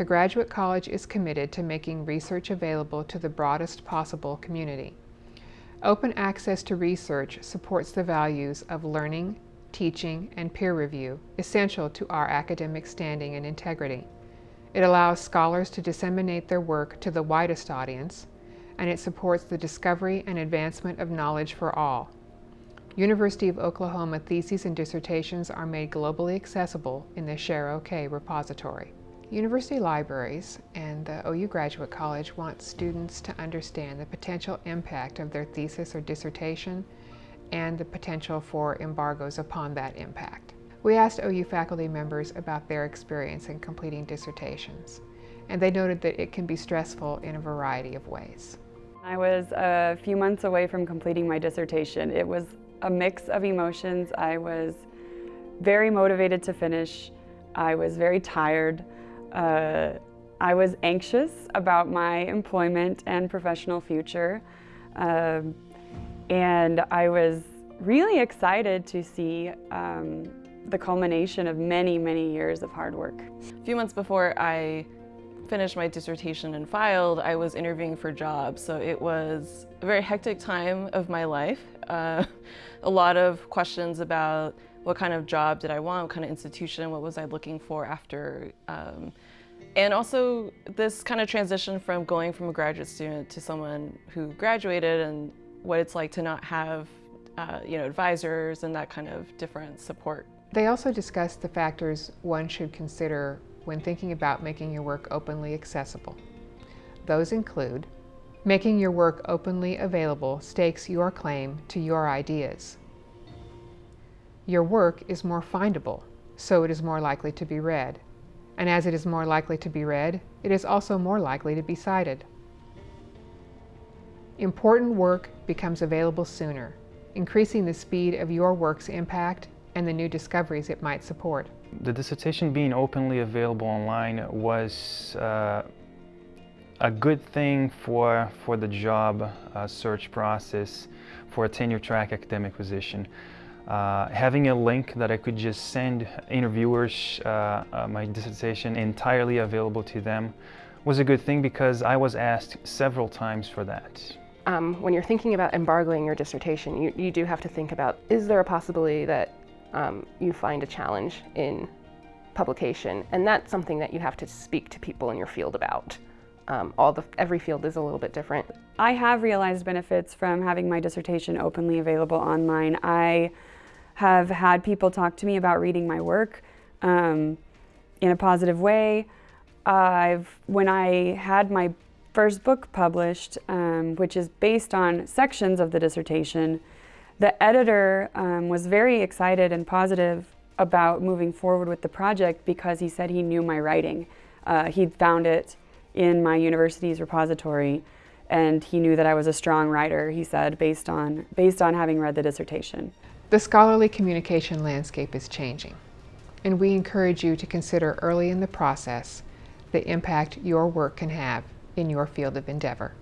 The Graduate College is committed to making research available to the broadest possible community. Open access to research supports the values of learning, teaching, and peer review, essential to our academic standing and integrity. It allows scholars to disseminate their work to the widest audience, and it supports the discovery and advancement of knowledge for all. University of Oklahoma theses and dissertations are made globally accessible in the SHAREOK repository. University libraries and the OU Graduate College want students to understand the potential impact of their thesis or dissertation and the potential for embargoes upon that impact. We asked OU faculty members about their experience in completing dissertations, and they noted that it can be stressful in a variety of ways. I was a few months away from completing my dissertation. It was a mix of emotions. I was very motivated to finish. I was very tired. Uh, I was anxious about my employment and professional future. Um, and I was really excited to see um, the culmination of many, many years of hard work. A few months before I finished my dissertation and filed, I was interviewing for jobs. So it was a very hectic time of my life. Uh, a lot of questions about what kind of job did I want, what kind of institution, what was I looking for after. Um, and also this kind of transition from going from a graduate student to someone who graduated and what it's like to not have uh, you know, advisors and that kind of different support. They also discussed the factors one should consider when thinking about making your work openly accessible. Those include making your work openly available stakes your claim to your ideas. Your work is more findable, so it is more likely to be read. And as it is more likely to be read, it is also more likely to be cited. Important work becomes available sooner, increasing the speed of your work's impact and the new discoveries it might support. The dissertation being openly available online was uh, a good thing for, for the job uh, search process for a tenure track academic position. Uh, having a link that I could just send interviewers uh, uh, my dissertation entirely available to them was a good thing because I was asked several times for that. Um, when you're thinking about embargoing your dissertation, you, you do have to think about, is there a possibility that um, you find a challenge in publication? And that's something that you have to speak to people in your field about. Um, all the, every field is a little bit different. I have realized benefits from having my dissertation openly available online. I have had people talk to me about reading my work um, in a positive way. I've, when I had my first book published, um, which is based on sections of the dissertation, the editor um, was very excited and positive about moving forward with the project because he said he knew my writing. Uh, he'd found it in my university's repository and he knew that I was a strong writer, he said, based on, based on having read the dissertation. The scholarly communication landscape is changing, and we encourage you to consider early in the process the impact your work can have in your field of endeavor.